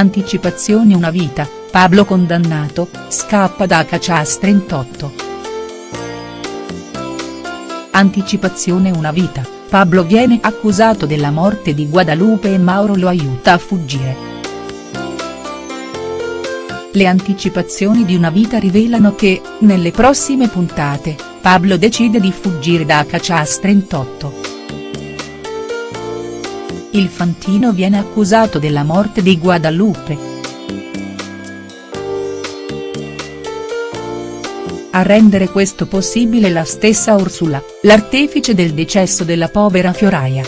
Anticipazioni una vita, Pablo condannato, scappa da Cachas 38. Anticipazione una vita, Pablo viene accusato della morte di Guadalupe e Mauro lo aiuta a fuggire. Le anticipazioni di una vita rivelano che, nelle prossime puntate, Pablo decide di fuggire da Cachas 38. Il Fantino viene accusato della morte di Guadalupe. A rendere questo possibile la stessa Ursula, l'artefice del decesso della povera Fioraia.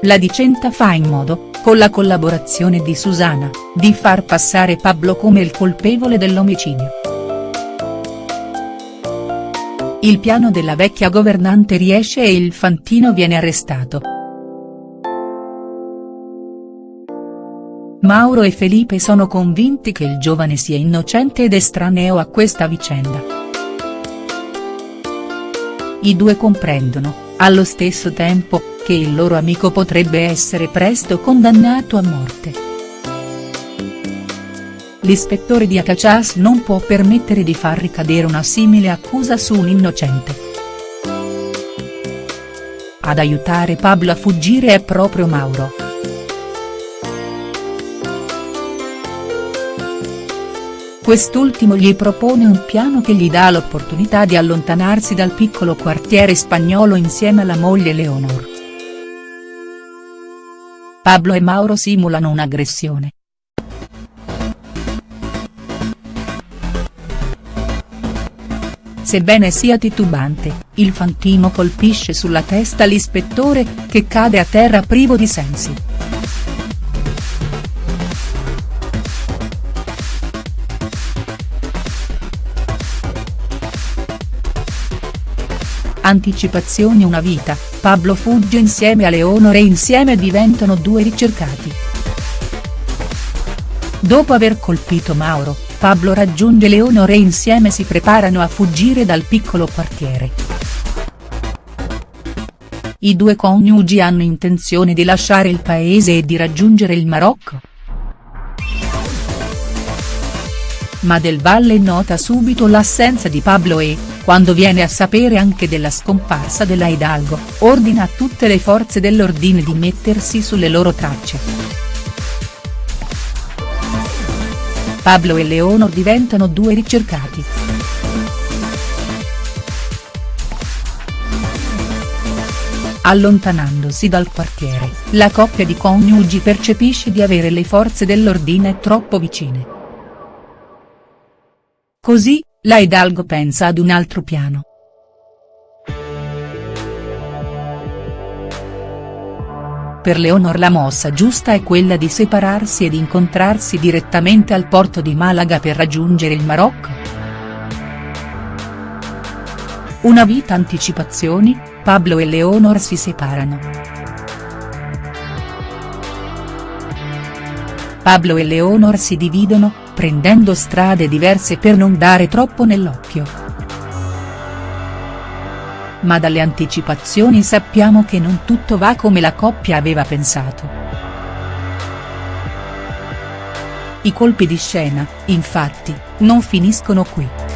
La Dicenta fa in modo, con la collaborazione di Susana, di far passare Pablo come il colpevole dell'omicidio. Il piano della vecchia governante riesce e il Fantino viene arrestato. Mauro e Felipe sono convinti che il giovane sia innocente ed estraneo a questa vicenda. I due comprendono, allo stesso tempo, che il loro amico potrebbe essere presto condannato a morte. L'ispettore di Acachas non può permettere di far ricadere una simile accusa su un innocente. Ad aiutare Pablo a fuggire è proprio Mauro. Quest'ultimo gli propone un piano che gli dà l'opportunità di allontanarsi dal piccolo quartiere spagnolo insieme alla moglie Leonor. Pablo e Mauro simulano un'aggressione. Sebbene sia titubante, il Fantino colpisce sulla testa l'ispettore, che cade a terra privo di sensi. Anticipazioni una vita, Pablo fugge insieme a Leonore e insieme diventano due ricercati. Dopo aver colpito Mauro, Pablo raggiunge Leonore e insieme si preparano a fuggire dal piccolo quartiere. I due coniugi hanno intenzione di lasciare il paese e di raggiungere il Marocco. Ma Del Valle nota subito l'assenza di Pablo e, quando viene a sapere anche della scomparsa della Hidalgo, ordina a tutte le forze dell'ordine di mettersi sulle loro tracce. Pablo e Leonor diventano due ricercati. Allontanandosi dal quartiere, la coppia di coniugi percepisce di avere le forze dell'ordine troppo vicine. Così, la Hidalgo pensa ad un altro piano. Per Leonor la mossa giusta è quella di separarsi ed incontrarsi direttamente al porto di Malaga per raggiungere il Marocco. Una vita anticipazioni, Pablo e Leonor si separano. Pablo e Leonor si dividono, prendendo strade diverse per non dare troppo nell'occhio. Ma dalle anticipazioni sappiamo che non tutto va come la coppia aveva pensato. I colpi di scena, infatti, non finiscono qui.